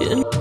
You